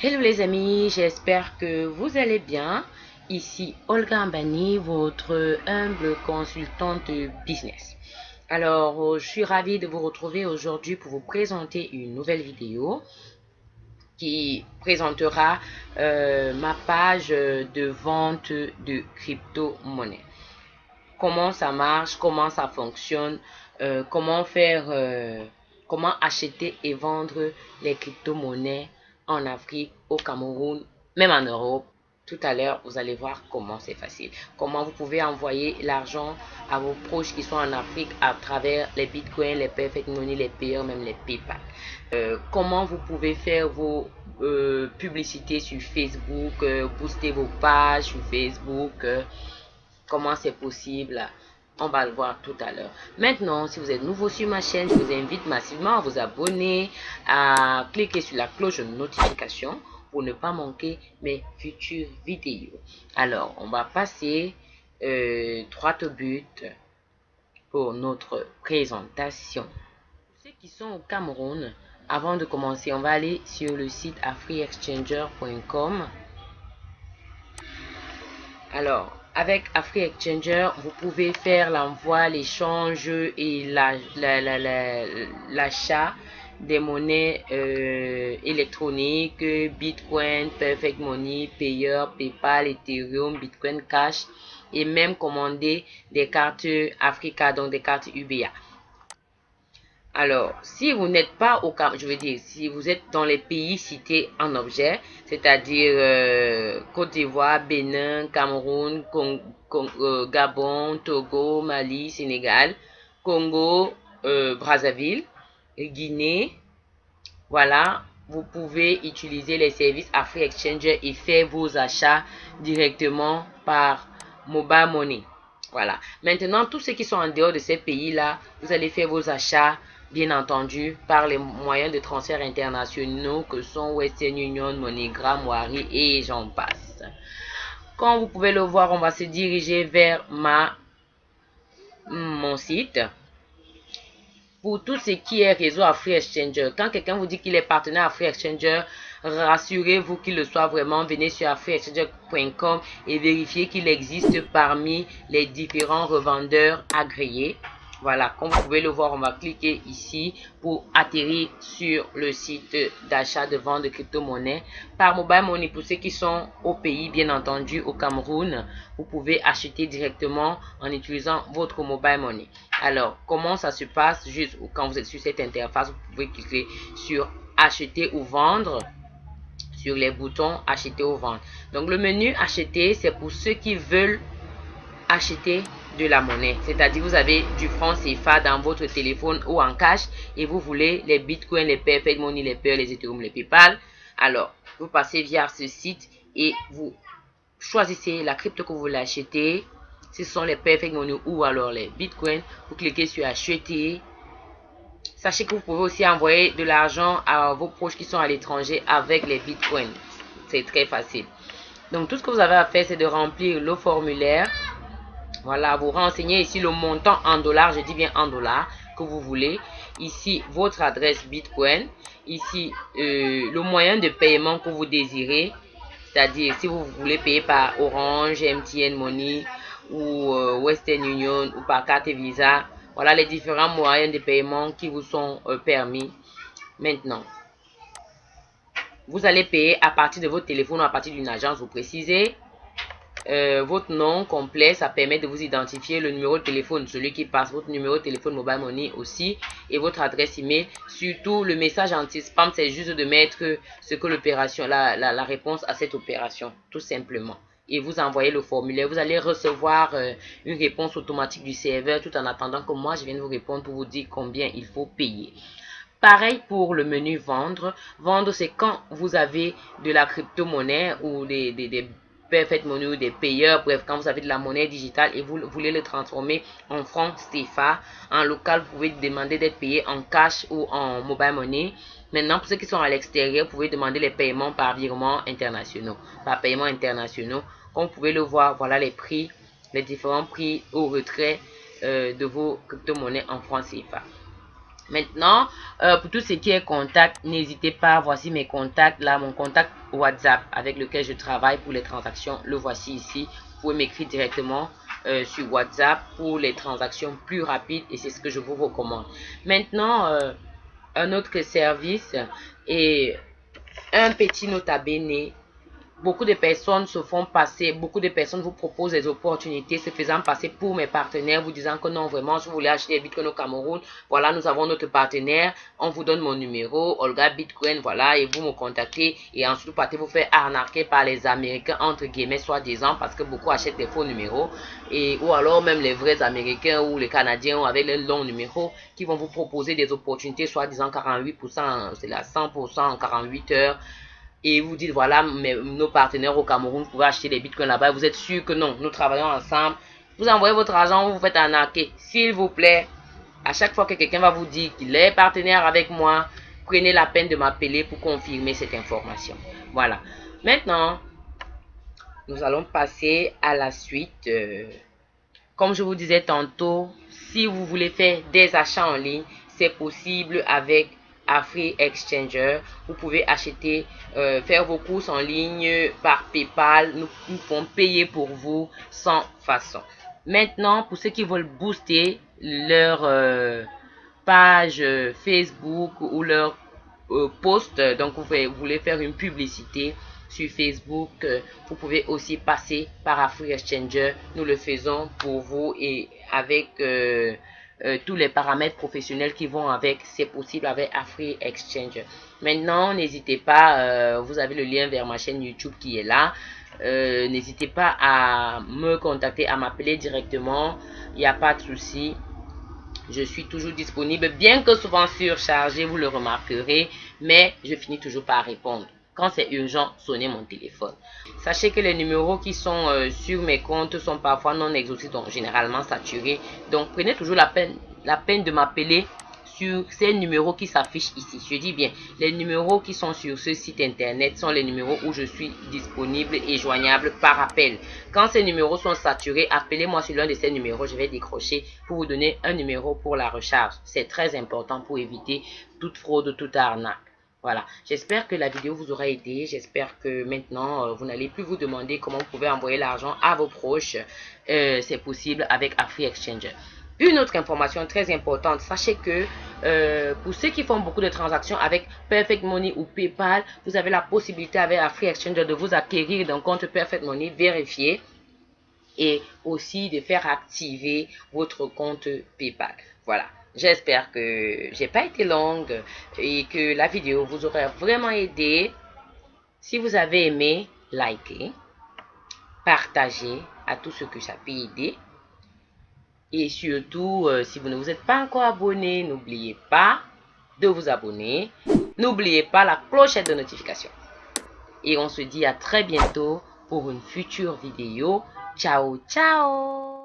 Hello les amis, j'espère que vous allez bien. Ici Olga Ambani, votre humble consultante business. Alors, euh, je suis ravie de vous retrouver aujourd'hui pour vous présenter une nouvelle vidéo qui présentera euh, ma page de vente de crypto-monnaie. Comment ça marche, comment ça fonctionne, euh, comment faire, comment acheter et vendre les crypto-monnaies en Afrique, au Cameroun, même en Europe. Tout à l'heure, vous allez voir comment c'est facile. Comment vous pouvez envoyer l'argent à vos proches qui sont en Afrique à travers les bitcoins, les perfect money, les payeurs, même les PayPal. Euh, comment vous pouvez faire vos euh, publicités sur Facebook, euh, booster vos pages sur Facebook. comment c'est possible? On va le voir tout à l'heure. Maintenant, si vous êtes nouveau sur ma chaîne, je vous invite massivement à vous abonner, à cliquer sur la cloche de notification pour ne pas manquer mes futures vidéos. Alors, on va passer euh, droit au but pour notre présentation. Ceux qui sont au Cameroun, avant de commencer, on va aller sur le site afriexchanger.com. Alors, avec AfriExchanger, vous pouvez faire l'envoi, l'échange et l'achat des monnaies euh, électroniques, Bitcoin, Perfect Money, Payer, PayPal, Ethereum, Bitcoin Cash et même commander des cartes Africa, donc des cartes UBA. Alors, si vous n'êtes pas au Cameroun, je veux dire, si vous êtes dans les pays cités en objet, c'est-à-dire euh, Côte d'Ivoire, Bénin, Cameroun, euh, Gabon, Togo, Mali, Sénégal, Congo, euh, Brazzaville, Guinée, voilà, vous pouvez utiliser les services Afri Exchanger et faire vos achats directement par Mobile Money. Voilà. Maintenant, tous ceux qui sont en dehors de ces pays-là, vous allez faire vos achats bien entendu, par les moyens de transfert internationaux que sont Western Union, MoneyGram, Wari et j'en passe. Comme vous pouvez le voir, on va se diriger vers ma, mon site. Pour tout ce qui est réseau à Free Exchanger, quand quelqu'un vous dit qu'il est partenaire à Free Exchanger, rassurez-vous qu'il le soit vraiment. Venez sur freeexchanger.com et vérifiez qu'il existe parmi les différents revendeurs agréés. Voilà, comme vous pouvez le voir, on va cliquer ici pour atterrir sur le site d'achat de vente de crypto-monnaies. Par Mobile Money, pour ceux qui sont au pays, bien entendu, au Cameroun, vous pouvez acheter directement en utilisant votre Mobile Money. Alors, comment ça se passe Juste quand vous êtes sur cette interface, vous pouvez cliquer sur acheter ou vendre sur les boutons acheter ou vendre. Donc, le menu acheter, c'est pour ceux qui veulent acheter de la monnaie. C'est-à-dire, vous avez du franc CFA dans votre téléphone ou en cash et vous voulez les bitcoins, les perfect money, les peurs, les ethereum, les paypal. Alors, vous passez via ce site et vous choisissez la crypto que vous voulez acheter. Ce sont les perfect money ou alors les bitcoins. Vous cliquez sur acheter. Sachez que vous pouvez aussi envoyer de l'argent à vos proches qui sont à l'étranger avec les bitcoins. C'est très facile. Donc, tout ce que vous avez à faire, c'est de remplir le formulaire voilà, vous renseignez ici le montant en dollars, je dis bien en dollars, que vous voulez. Ici, votre adresse Bitcoin. Ici, euh, le moyen de paiement que vous désirez. C'est-à-dire, si vous voulez payer par Orange, MTN Money ou euh, Western Union ou par carte Visa. Voilà les différents moyens de paiement qui vous sont euh, permis maintenant. Vous allez payer à partir de votre téléphone ou à partir d'une agence, vous précisez. Euh, votre nom complet, ça permet de vous identifier le numéro de téléphone, celui qui passe, votre numéro de téléphone mobile money aussi, et votre adresse email. Surtout, le message anti-spam, c'est juste de mettre ce que l'opération, la, la, réponse à cette opération, tout simplement. Et vous envoyez le formulaire. Vous allez recevoir euh, une réponse automatique du serveur tout en attendant que moi, je vienne vous répondre pour vous dire combien il faut payer. Pareil pour le menu vendre. Vendre, c'est quand vous avez de la crypto-monnaie ou des, des, Perfect Money des payeurs, bref, quand vous avez de la monnaie digitale et vous voulez le transformer en francs CFA, en local, vous pouvez demander d'être payé en cash ou en mobile money. Maintenant, pour ceux qui sont à l'extérieur, vous pouvez demander les paiements par virement internationaux, par paiement internationaux. Comme vous pouvez le voir, voilà les prix, les différents prix au retrait euh, de vos crypto-monnaies en francs CFA. Maintenant, euh, pour tout ce qui est contact, n'hésitez pas, voici mes contacts, là, mon contact WhatsApp avec lequel je travaille pour les transactions, le voici ici. Vous pouvez m'écrire directement euh, sur WhatsApp pour les transactions plus rapides et c'est ce que je vous recommande. Maintenant, un autre service et un petit nota bene beaucoup de personnes se font passer, beaucoup de personnes vous proposent des opportunités se faisant passer pour mes partenaires, vous disant que non, vraiment, je voulais acheter des bitcoins au Cameroun. Voilà, nous avons notre partenaire, on vous donne mon numéro, Olga Bitcoin, voilà, et vous me contactez. Et ensuite, vous partez vous faire arnaquer par les Américains, entre guillemets, soi-disant, parce que beaucoup achètent des faux numéros. Et, ou alors même les vrais Américains ou les Canadiens avec les longs numéros qui vont vous proposer des opportunités, soi-disant 48%, c'est la 100% en 48 heures et vous dites, voilà, nos partenaires au Cameroun, pouvez acheter des bitcoins là-bas, vous êtes sûr que non, nous travaillons ensemble, vous envoyez votre argent, vous vous faites arnaquer. S'il vous plaît, à chaque fois que quelqu'un va vous dire qu'il est partenaire avec moi, prenez la peine de m'appeler pour confirmer cette information. Voilà. Maintenant, nous allons passer à la suite. Euh, comme je vous disais tantôt, si vous voulez faire des achats en ligne, c'est possible avec Free Exchanger. Vous pouvez acheter, euh, faire vos courses en ligne par PayPal. Nous, nous pouvons payer pour vous sans façon. Maintenant, pour ceux qui veulent booster leur euh, page Facebook ou leur euh, post, donc vous, voulez faire une publicité sur Facebook, vous pouvez aussi passer par Afri Exchanger. Nous le faisons pour vous et avec euh, tous les paramètres professionnels qui vont avec, c'est possible avec Afri Exchange. Maintenant, n'hésitez pas, euh, vous avez le lien vers ma chaîne YouTube qui est là. Euh, n'hésitez pas à me contacter, à m'appeler directement. Il n'y a pas de souci. Je suis toujours disponible, bien que souvent surchargé, vous le remarquerez, mais je finis toujours par répondre. Quand c'est urgent, sonnez mon téléphone. Sachez que les numéros qui sont euh, sur mes comptes sont parfois non exhaustifs, donc généralement saturés. Donc prenez toujours la peine, la peine de m'appeler sur ces numéros qui s'affichent ici. Je dis bien, les numéros qui sont sur ce site internet sont les numéros où je suis disponible et joignable par appel. Quand ces numéros sont saturés, appelez-moi sur l'un de ces numéros. Je vais décrocher pour vous donner un numéro pour la recharge. C'est très important pour éviter toute fraude, toute arnaque. Voilà, j'espère que la vidéo vous aura aidé. J'espère que maintenant, euh, vous n'allez plus vous demander comment vous pouvez envoyer l'argent à vos proches. Euh, c'est possible avec Afri Exchange. Une autre information très importante, sachez que euh, pour ceux qui font beaucoup de transactions avec Perfect Money ou PayPal, vous avez la possibilité avec Afri Exchange de vous acquérir d'un compte Perfect Money vérifié et aussi de faire activer votre compte PayPal. Voilà. J'espère que j'ai pas été longue et que la vidéo vous aura vraiment aidé. Si vous avez aimé, likez, partagez à tous ceux que ça peut aider. Et surtout, euh, si vous ne vous êtes pas encore abonné, n'oubliez pas de vous abonner. N'oubliez pas la clochette de notification. Et on se dit à très bientôt pour une future vidéo. Ciao, ciao